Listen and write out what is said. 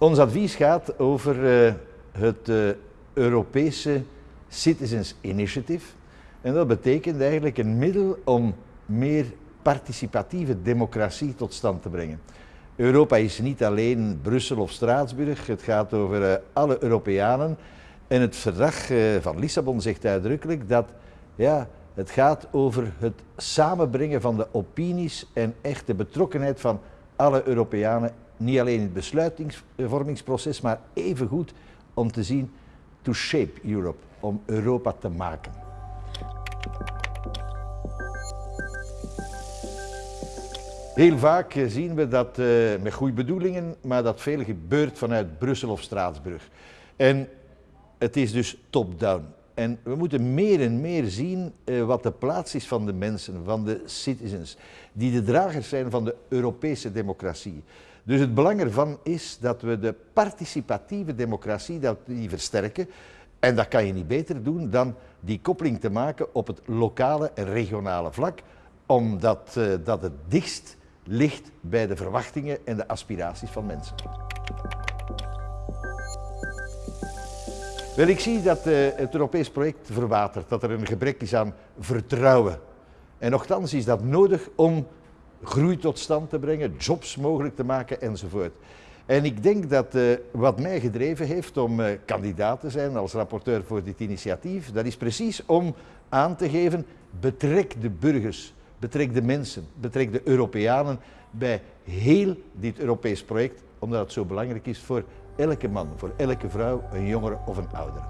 Ons advies gaat over uh, het uh, Europese Citizens Initiative. En dat betekent eigenlijk een middel om meer participatieve democratie tot stand te brengen. Europa is niet alleen Brussel of Straatsburg, het gaat over uh, alle Europeanen. En het verdrag van Lissabon zegt uitdrukkelijk dat ja, het gaat over het samenbrengen van de opinies en echte betrokkenheid van alle Europeanen niet alleen in het besluitvormingsproces, maar evengoed om te zien to shape Europe, om Europa te maken. Heel vaak zien we dat uh, met goede bedoelingen, maar dat veel gebeurt vanuit Brussel of Straatsburg. En het is dus top-down. En we moeten meer en meer zien uh, wat de plaats is van de mensen, van de citizens, die de dragers zijn van de Europese democratie. Dus het belang ervan is dat we de participatieve democratie dat die versterken. En dat kan je niet beter doen dan die koppeling te maken op het lokale en regionale vlak, omdat uh, dat het dichtst ligt bij de verwachtingen en de aspiraties van mensen. Wel, ik zie dat uh, het Europees project verwatert, dat er een gebrek is aan vertrouwen. En nogthans is dat nodig om groei tot stand te brengen, jobs mogelijk te maken enzovoort. En ik denk dat uh, wat mij gedreven heeft om uh, kandidaat te zijn als rapporteur voor dit initiatief, dat is precies om aan te geven, betrek de burgers, betrek de mensen, betrek de Europeanen bij heel dit Europees project, omdat het zo belangrijk is voor elke man, voor elke vrouw, een jongere of een oudere.